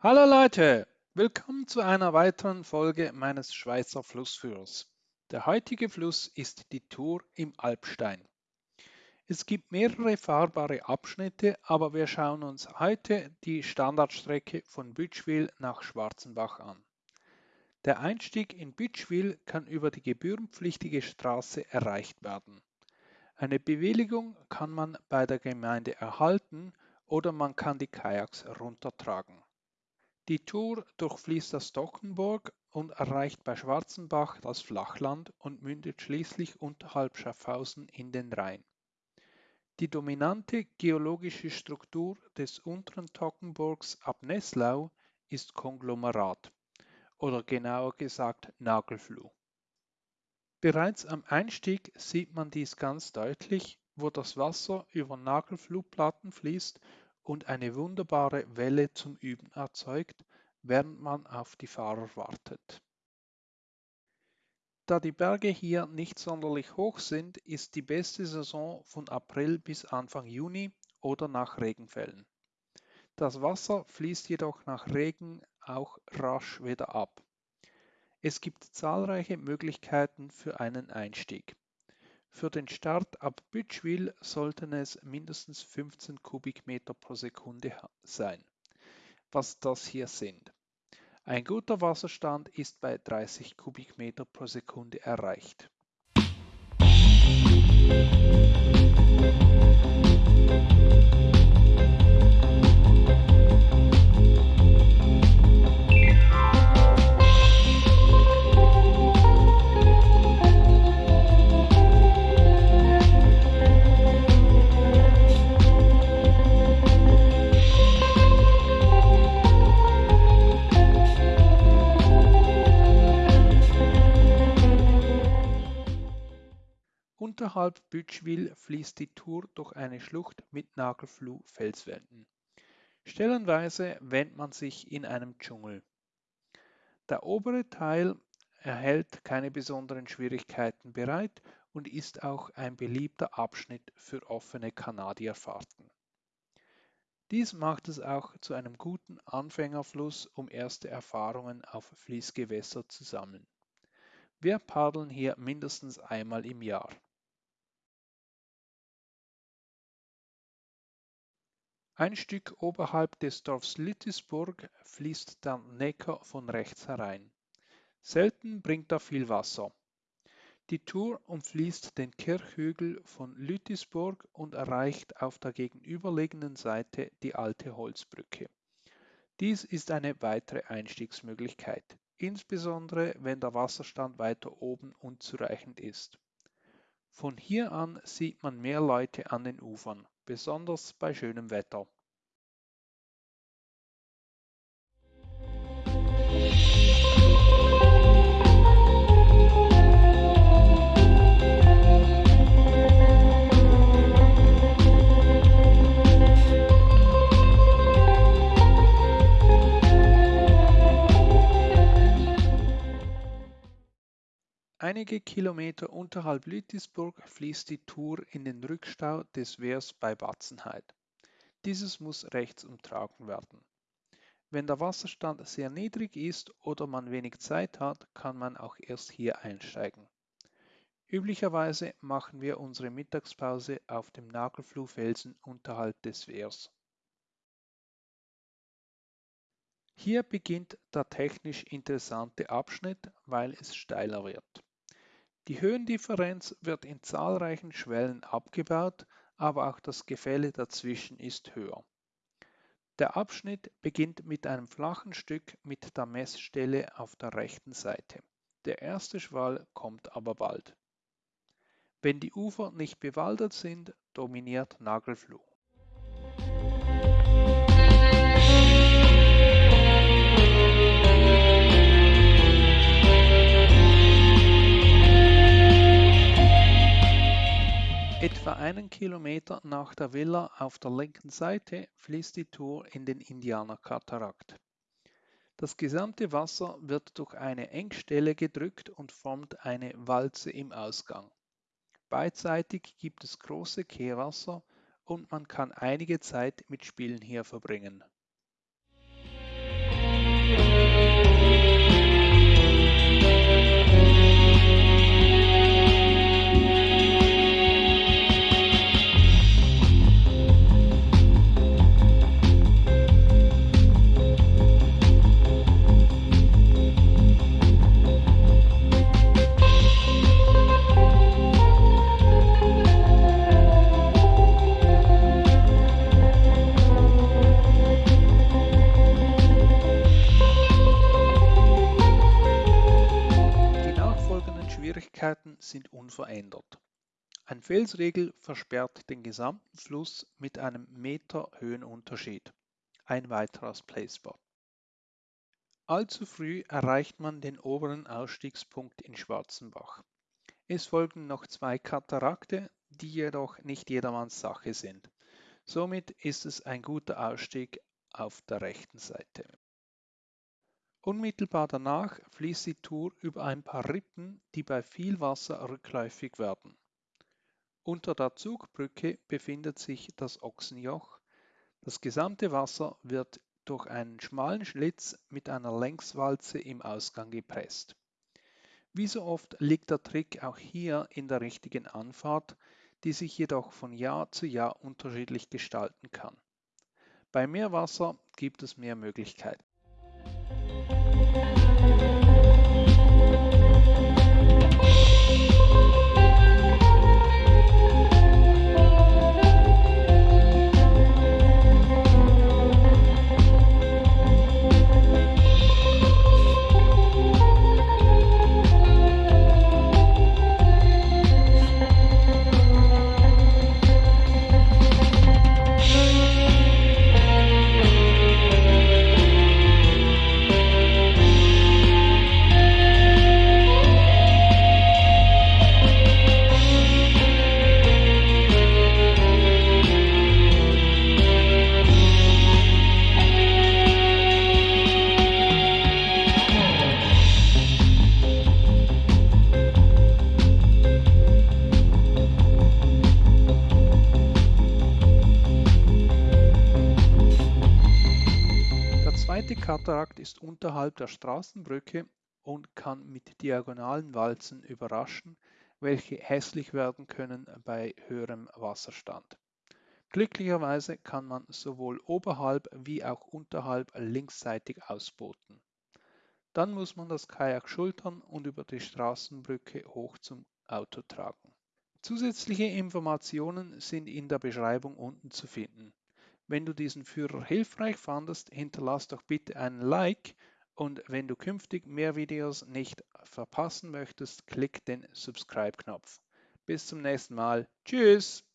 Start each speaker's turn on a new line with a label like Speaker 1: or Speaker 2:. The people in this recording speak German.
Speaker 1: Hallo Leute, willkommen zu einer weiteren Folge meines Schweizer Flussführers. Der heutige Fluss ist die Tour im Alpstein. Es gibt mehrere fahrbare Abschnitte, aber wir schauen uns heute die Standardstrecke von Bütschwil nach Schwarzenbach an. Der Einstieg in Bütschwil kann über die gebührenpflichtige Straße erreicht werden. Eine Bewilligung kann man bei der Gemeinde erhalten oder man kann die Kajaks runtertragen. Die Tour durchfließt das Dockenburg und erreicht bei Schwarzenbach das Flachland und mündet schließlich unterhalb Schaffhausen in den Rhein. Die dominante geologische Struktur des unteren Toggenburgs ab Nesslau ist Konglomerat oder genauer gesagt Nagelfluh. Bereits am Einstieg sieht man dies ganz deutlich, wo das Wasser über Nagelfluhplatten fließt und eine wunderbare Welle zum Üben erzeugt, während man auf die Fahrer wartet. Da die Berge hier nicht sonderlich hoch sind, ist die beste Saison von April bis Anfang Juni oder nach Regenfällen. Das Wasser fließt jedoch nach Regen auch rasch wieder ab. Es gibt zahlreiche Möglichkeiten für einen Einstieg. Für den Start ab Bütschwil sollten es mindestens 15 Kubikmeter pro Sekunde sein, was das hier sind. Ein guter Wasserstand ist bei 30 Kubikmeter pro Sekunde erreicht. Unterhalb Bütschwil fließt die Tour durch eine Schlucht mit Nagelfluh-Felswänden. Stellenweise wähnt man sich in einem Dschungel. Der obere Teil erhält keine besonderen Schwierigkeiten bereit und ist auch ein beliebter Abschnitt für offene Kanadierfahrten. Dies macht es auch zu einem guten Anfängerfluss, um erste Erfahrungen auf Fließgewässer zu sammeln. Wir paddeln hier mindestens einmal im Jahr. Ein Stück oberhalb des Dorfs Lütisburg fließt der Neckar von rechts herein. Selten bringt er viel Wasser. Die Tour umfließt den Kirchhügel von Lütisburg und erreicht auf der gegenüberliegenden Seite die alte Holzbrücke. Dies ist eine weitere Einstiegsmöglichkeit, insbesondere wenn der Wasserstand weiter oben unzureichend ist. Von hier an sieht man mehr Leute an den Ufern besonders bei schönem Wetter. Einige Kilometer unterhalb Lütisburg fließt die Tour in den Rückstau des Wehrs bei Batzenheid. Dieses muss rechts umtragen werden. Wenn der Wasserstand sehr niedrig ist oder man wenig Zeit hat, kann man auch erst hier einsteigen. Üblicherweise machen wir unsere Mittagspause auf dem Nagelfluhfelsen unterhalb des Wehrs. Hier beginnt der technisch interessante Abschnitt, weil es steiler wird. Die Höhendifferenz wird in zahlreichen Schwellen abgebaut, aber auch das Gefälle dazwischen ist höher. Der Abschnitt beginnt mit einem flachen Stück mit der Messstelle auf der rechten Seite. Der erste Schwall kommt aber bald. Wenn die Ufer nicht bewaldet sind, dominiert Nagelfluh. Etwa einen Kilometer nach der Villa auf der linken Seite fließt die Tour in den Indianerkatarakt. Das gesamte Wasser wird durch eine Engstelle gedrückt und formt eine Walze im Ausgang. Beidseitig gibt es große Kehrwasser und man kann einige Zeit mit Spielen hier verbringen. Geschwindigkeiten sind unverändert. Ein Felsriegel versperrt den gesamten Fluss mit einem Meter Höhenunterschied. Ein weiteres Playspot. Allzu früh erreicht man den oberen Ausstiegspunkt in Schwarzenbach. Es folgen noch zwei Katarakte, die jedoch nicht jedermanns Sache sind. Somit ist es ein guter Ausstieg auf der rechten Seite. Unmittelbar danach fließt die Tour über ein paar Rippen, die bei viel Wasser rückläufig werden. Unter der Zugbrücke befindet sich das Ochsenjoch. Das gesamte Wasser wird durch einen schmalen Schlitz mit einer Längswalze im Ausgang gepresst. Wie so oft liegt der Trick auch hier in der richtigen Anfahrt, die sich jedoch von Jahr zu Jahr unterschiedlich gestalten kann. Bei mehr Wasser gibt es mehr Möglichkeiten. Música Katarakt ist unterhalb der Straßenbrücke und kann mit diagonalen Walzen überraschen, welche hässlich werden können bei höherem Wasserstand. Glücklicherweise kann man sowohl oberhalb wie auch unterhalb linksseitig ausboten. Dann muss man das Kajak schultern und über die Straßenbrücke hoch zum Auto tragen. Zusätzliche Informationen sind in der Beschreibung unten zu finden. Wenn du diesen Führer hilfreich fandest, hinterlass doch bitte einen Like und wenn du künftig mehr Videos nicht verpassen möchtest, klick den Subscribe-Knopf. Bis zum nächsten Mal. Tschüss!